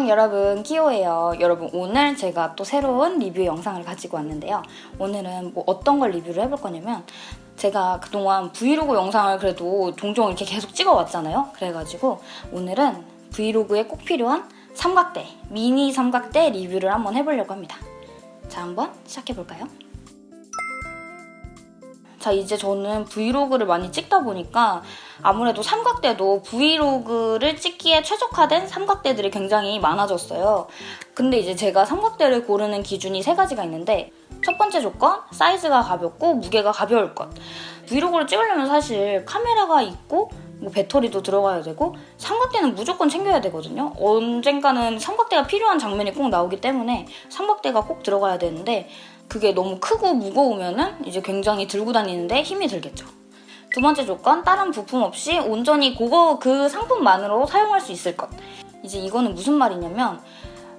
안녕 여러분 키오예요. 여러분 오늘 제가 또 새로운 리뷰 영상을 가지고 왔는데요. 오늘은 뭐 어떤 걸 리뷰를 해볼 거냐면 제가 그동안 브이로그 영상을 그래도 종종 이렇게 계속 찍어왔잖아요. 그래가지고 오늘은 브이로그에 꼭 필요한 삼각대 미니 삼각대 리뷰를 한번 해보려고 합니다. 자 한번 시작해볼까요? 자 이제 저는 브이로그를 많이 찍다 보니까 아무래도 삼각대도 브이로그를 찍기에 최적화된 삼각대들이 굉장히 많아졌어요. 근데 이제 제가 삼각대를 고르는 기준이 세 가지가 있는데 첫 번째 조건, 사이즈가 가볍고 무게가 가벼울 것. 브이로그를 찍으려면 사실 카메라가 있고 뭐 배터리도 들어가야 되고 삼각대는 무조건 챙겨야 되거든요. 언젠가는 삼각대가 필요한 장면이 꼭 나오기 때문에 삼각대가 꼭 들어가야 되는데 그게 너무 크고 무거우면은 이제 굉장히 들고 다니는데 힘이 들겠죠. 두 번째 조건, 다른 부품 없이 온전히 그거 그 상품만으로 사용할 수 있을 것. 이제 이거는 무슨 말이냐면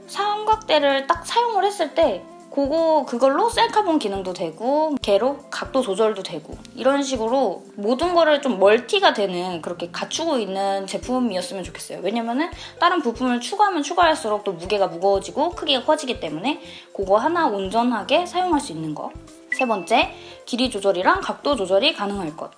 삼각대를 딱 사용을 했을 때 그거 그걸로 셀카본 기능도 되고 개로 각도 조절도 되고 이런 식으로 모든 거를 좀 멀티가 되는 그렇게 갖추고 있는 제품이었으면 좋겠어요. 왜냐면은 다른 부품을 추가하면 추가할수록 또 무게가 무거워지고 크기가 커지기 때문에 그거 하나 온전하게 사용할 수 있는 거. 세 번째, 길이 조절이랑 각도 조절이 가능할 것.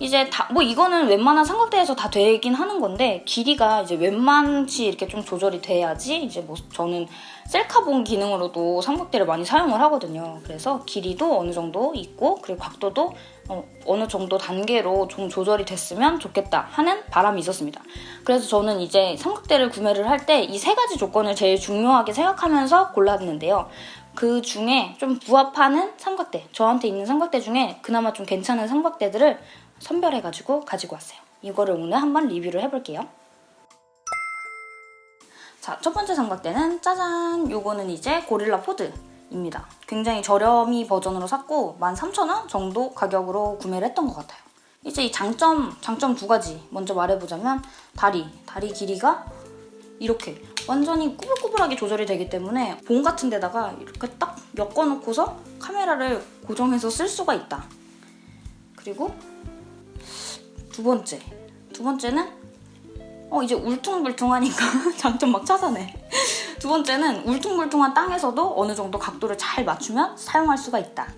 이제 다, 뭐 이거는 웬만한 삼각대에서 다 되긴 하는 건데 길이가 이제 웬만치 이렇게 좀 조절이 돼야지 이제 뭐 저는 셀카본 기능으로도 삼각대를 많이 사용을 하거든요. 그래서 길이도 어느 정도 있고 그리고 각도도 어, 느 정도 단계로 좀 조절이 됐으면 좋겠다 하는 바람이 있었습니다. 그래서 저는 이제 삼각대를 구매를 할 때 이 세 가지 조건을 제일 중요하게 생각하면서 골랐는데요. 그 중에 좀 부합하는 삼각대, 저한테 있는 삼각대 중에 그나마 좀 괜찮은 삼각대들을 선별해가지고 가지고 왔어요. 이거를 오늘 한번 리뷰를 해볼게요. 자, 첫 번째 삼각대는 짜잔! 요거는 이제 고릴라 포드입니다. 굉장히 저렴이 버전으로 샀고 13,000원 정도 가격으로 구매를 했던 것 같아요. 이제 이 장점, 장점 두 가지 먼저 말해보자면 다리, 다리 길이가 이렇게 완전히 꾸불꾸불하게 조절이 되기 때문에 봉 같은 데다가 이렇게 딱 엮어놓고서 카메라를 고정해서 쓸 수가 있다. 그리고 두 번째. 두 번째는 어 이제 울퉁불퉁하니까 장점 막 찾아내. 두 번째는 울퉁불퉁한 땅에서도 어느 정도 각도를 잘 맞추면 사용할 수가 있다.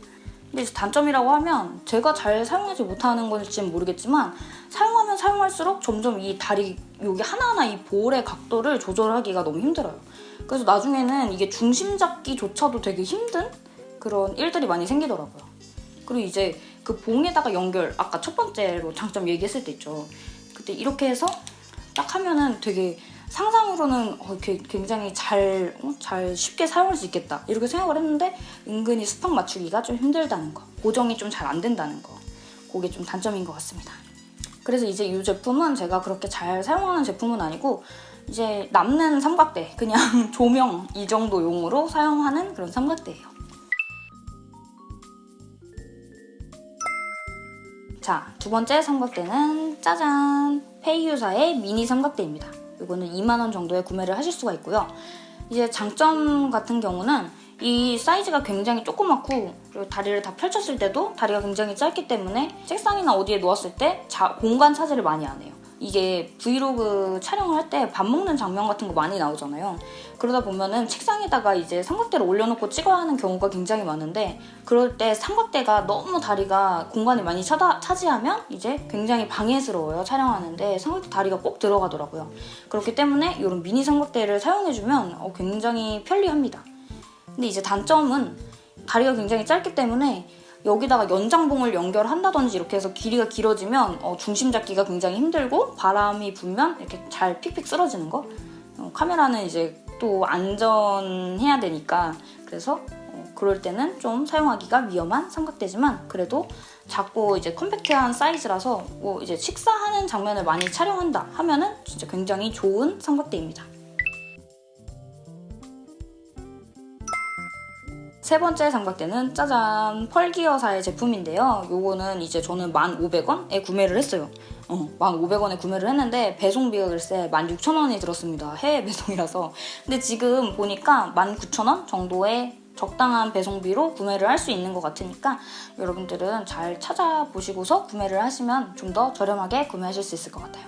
근데 단점이라고 하면 제가 잘 사용하지 못하는 건지는 모르겠지만 사용하면 사용할수록 점점 이 다리 여기 하나하나 이 볼의 각도를 조절하기가 너무 힘들어요. 그래서 나중에는 이게 중심 잡기조차도 되게 힘든 그런 일들이 많이 생기더라고요. 그리고 이제 그 봉에다가 연결 아까 첫 번째로 장점 얘기했을 때 있죠. 그때 이렇게 해서 딱 하면은 되게 상상으로는 어, 굉장히 잘, 어, 잘 쉽게 사용할 수 있겠다 이렇게 생각을 했는데 은근히 스팍 맞추기가 좀 힘들다는 거 고정이 좀 잘 안 된다는 거 그게 좀 단점인 것 같습니다. 그래서 이제 이 제품은 제가 그렇게 잘 사용하는 제품은 아니고 이제 남는 삼각대 그냥 조명 이 정도 용으로 사용하는 그런 삼각대예요. 자, 두 번째 삼각대는 짜잔! 페이유사의 미니 삼각대입니다. 이거는 2만원 정도에 구매를 하실 수가 있고요. 이제 장점 같은 경우는 이 사이즈가 굉장히 조그맣고 그리고 다리를 다 펼쳤을 때도 다리가 굉장히 짧기 때문에 책상이나 어디에 놓았을 때 자, 공간 차지를 많이 안 해요. 이게 브이로그 촬영을 할 때 밥 먹는 장면 같은 거 많이 나오잖아요. 그러다 보면은 책상에다가 이제 삼각대를 올려놓고 찍어야 하는 경우가 굉장히 많은데 그럴 때 삼각대가 너무 다리가 공간을 많이 차다, 차지하면 이제 굉장히 방해스러워요. 촬영하는데 삼각대 다리가 꼭 들어가더라고요. 그렇기 때문에 이런 미니 삼각대를 사용해주면 어, 굉장히 편리합니다. 근데 이제 단점은 다리가 굉장히 짧기 때문에 여기다가 연장봉을 연결한다든지 이렇게 해서 길이가 길어지면 어, 중심 잡기가 굉장히 힘들고 바람이 불면 이렇게 잘 픽픽 쓰러지는 거 어, 카메라는 이제 또 안전해야 되니까 그래서 어, 그럴 때는 좀 사용하기가 위험한 삼각대지만 그래도 작고 이제 컴팩트한 사이즈라서 뭐 이제 식사하는 장면을 많이 촬영한다 하면은 진짜 굉장히 좋은 삼각대입니다. 세 번째 삼각대는 짜잔 펄기어사의 제품인데요. 요거는 이제 저는 1,500원에 구매를 했어요. 어, 1,500원에 구매를 했는데 배송비가 글쎄 16,000원이 들었습니다. 해외 배송이라서. 근데 지금 보니까 19,000원 정도의 적당한 배송비로 구매를 할 수 있는 것 같으니까 여러분들은 잘 찾아보시고서 구매를 하시면 좀 더 저렴하게 구매하실 수 있을 것 같아요.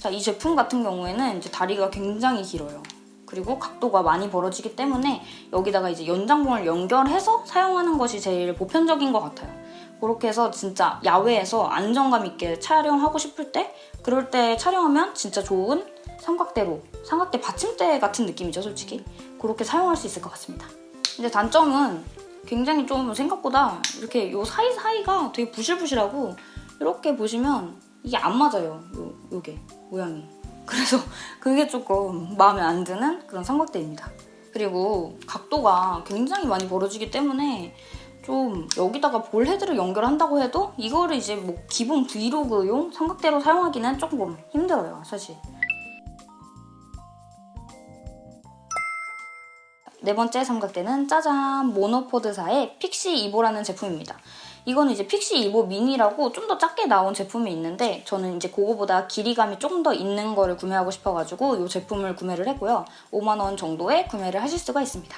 자, 이 제품 같은 경우에는 이제 다리가 굉장히 길어요. 그리고 각도가 많이 벌어지기 때문에 여기다가 이제 연장봉을 연결해서 사용하는 것이 제일 보편적인 것 같아요. 그렇게 해서 진짜 야외에서 안정감 있게 촬영하고 싶을 때 그럴 때 촬영하면 진짜 좋은 삼각대로 삼각대 받침대 같은 느낌이죠 솔직히 그렇게 사용할 수 있을 것 같습니다. 근데 단점은 굉장히 좀 생각보다 이렇게 요 사이사이가 되게 부실부실하고 이렇게 보시면 이게 안 맞아요. 요, 요게 모양이. 그래서 그게 조금 마음에 안 드는 그런 삼각대입니다. 그리고 각도가 굉장히 많이 벌어지기 때문에 좀 여기다가 볼 헤드를 연결한다고 해도 이거를 이제 뭐 기본 브이로그용 삼각대로 사용하기는 조금 힘들어요, 사실. 네 번째 삼각대는 짜잔 모노포드사의 픽시 이보라는 제품입니다. 이거는 이제 픽시 이보 미니라고 좀 더 작게 나온 제품이 있는데 저는 이제 그거보다 길이감이 조금 더 있는 거를 구매하고 싶어가지고 이 제품을 구매를 했고요. 5만 원 정도에 구매를 하실 수가 있습니다.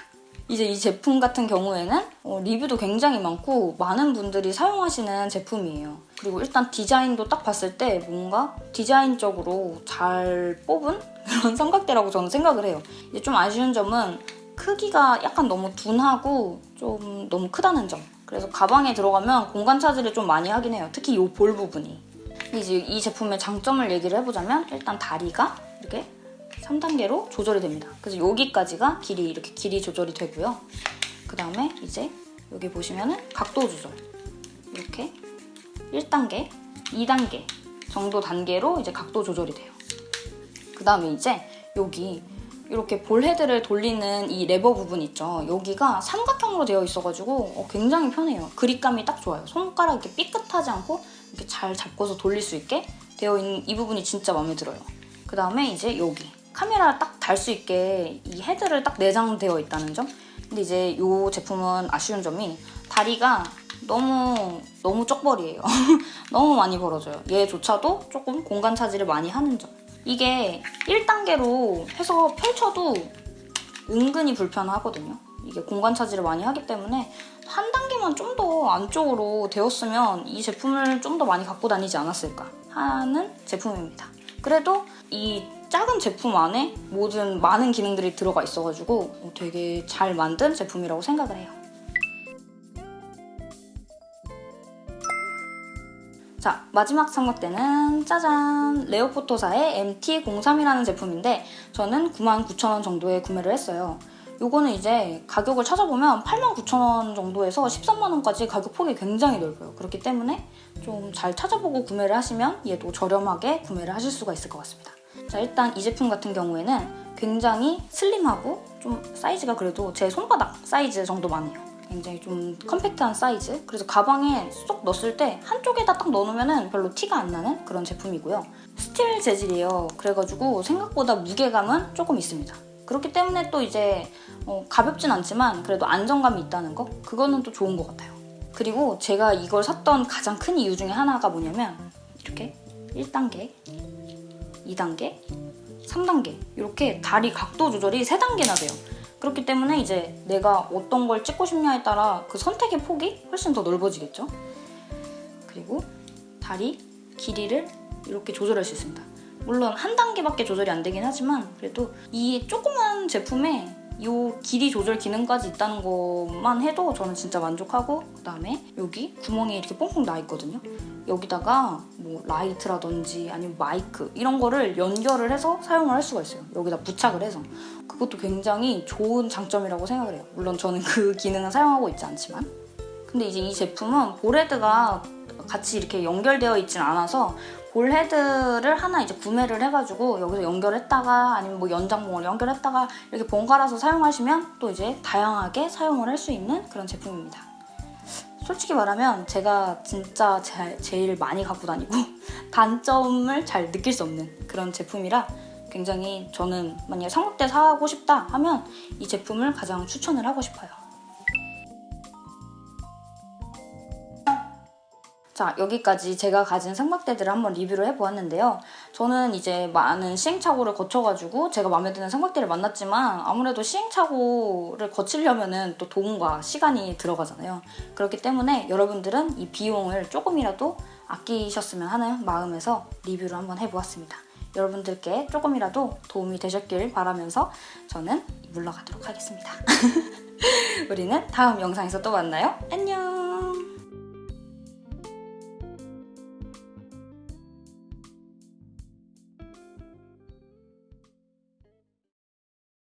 이제 이 제품 같은 경우에는 어, 리뷰도 굉장히 많고 많은 분들이 사용하시는 제품이에요. 그리고 일단 디자인도 딱 봤을 때 뭔가 디자인적으로 잘 뽑은 그런 삼각대라고 저는 생각을 해요. 이제 좀 아쉬운 점은 크기가 약간 너무 둔하고 좀 너무 크다는 점. 그래서 가방에 들어가면 공간 차지를 좀 많이 하긴 해요. 특히 이 볼 부분이. 이제 이 제품의 장점을 얘기를 해보자면 일단 다리가 이렇게 3단계로 조절이 됩니다. 그래서 여기까지가 길이 이렇게 길이 조절이 되고요. 그 다음에 이제 여기 보시면은 각도 조절 이렇게 1단계, 2단계 정도 단계로 이제 각도 조절이 돼요. 그 다음에 이제 여기 이렇게 볼 헤드를 돌리는 이 레버 부분 있죠. 여기가 삼각형으로 되어 있어가지고 어, 굉장히 편해요. 그립감이 딱 좋아요. 손가락 이렇게 삐끗하지 않고 이렇게 잘 잡고서 돌릴 수 있게 되어 있는 이 부분이 진짜 마음에 들어요. 그 다음에 이제 여기 카메라 딱 달 수 있게 이 헤드를 딱 내장되어 있다는 점. 근데 이제 이 제품은 아쉬운 점이 다리가 너무 너무 쪽벌이에요. 너무 많이 벌어져요. 얘조차도 조금 공간 차지를 많이 하는 점. 이게 1단계로 해서 펼쳐도 은근히 불편하거든요. 이게 공간 차지를 많이 하기 때문에 한 단계만 좀 더 안쪽으로 되었으면 이 제품을 좀 더 많이 갖고 다니지 않았을까 하는 제품입니다. 그래도 이 작은 제품 안에 모든 많은 기능들이 들어가 있어가지고 되게 잘 만든 제품이라고 생각을 해요. 자 마지막 삼각대는 짜잔 레오포토사의 MT03이라는 제품인데 저는 99,000원 정도에 구매를 했어요. 요거는 이제 가격을 찾아보면 89,000원 정도에서 13만원까지 가격 폭이 굉장히 넓어요. 그렇기 때문에 좀 잘 찾아보고 구매를 하시면 얘도 저렴하게 구매를 하실 수가 있을 것 같습니다. 자 일단 이 제품 같은 경우에는 굉장히 슬림하고 좀 사이즈가 그래도 제 손바닥 사이즈 정도만 해요. 굉장히 좀 컴팩트한 사이즈. 그래서 가방에 쏙 넣었을 때 한쪽에다 딱 넣어놓으면 별로 티가 안 나는 그런 제품이고요. 스틸 재질이에요. 그래가지고 생각보다 무게감은 조금 있습니다. 그렇기 때문에 또 이제 어, 가볍진 않지만 그래도 안정감이 있다는 거? 그거는 또 좋은 것 같아요. 그리고 제가 이걸 샀던 가장 큰 이유 중에 하나가 뭐냐면 이렇게 1단계 2단계 3단계 이렇게 다리 각도 조절이 3단계나 돼요 그렇기 때문에 이제 내가 어떤 걸 찍고 싶냐에 따라 그 선택의 폭이 훨씬 더 넓어지겠죠. 그리고 다리 길이를 이렇게 조절할 수 있습니다. 물론 한 단계밖에 조절이 안 되긴 하지만 그래도 이 조그만 제품에 이 길이 조절 기능까지 있다는 것만 해도 저는 진짜 만족하고 그다음에 여기 구멍이 이렇게 뽕뽕 나 있거든요. 여기다가 뭐 라이트라든지 아니면 마이크 이런 거를 연결을 해서 사용을 할 수가 있어요. 여기다 부착을 해서 그것도 굉장히 좋은 장점이라고 생각을 해요. 물론 저는 그 기능은 사용하고 있지 않지만 근데 이제 이 제품은 ball head가 같이 이렇게 연결되어 있진 않아서 ball head를 하나 이제 구매를 해가지고 여기서 연결했다가 아니면 뭐 연장봉을 연결했다가 이렇게 번갈아서 사용하시면 또 이제 다양하게 사용을 할 수 있는 그런 제품입니다. 솔직히 말하면 제가 진짜 제, 제일 많이 갖고 다니고 단점을 잘 느낄 수 없는 그런 제품이라 굉장히 저는 만약에 삼각대 사고 싶다 하면 이 제품을 가장 추천을 하고 싶어요. 자 여기까지 제가 가진 삼각대들을 한번 리뷰를 해보았는데요. 저는 이제 많은 시행착오를 거쳐가지고 제가 마음에 드는 삼각대를 만났지만 아무래도 시행착오를 거치려면 또 돈과 시간이 들어가잖아요. 그렇기 때문에 여러분들은 이 비용을 조금이라도 아끼셨으면 하는 마음에서 리뷰를 한번 해보았습니다. 여러분들께 조금이라도 도움이 되셨길 바라면서 저는 물러가도록 하겠습니다. 우리는 다음 영상에서 또 만나요. 안녕!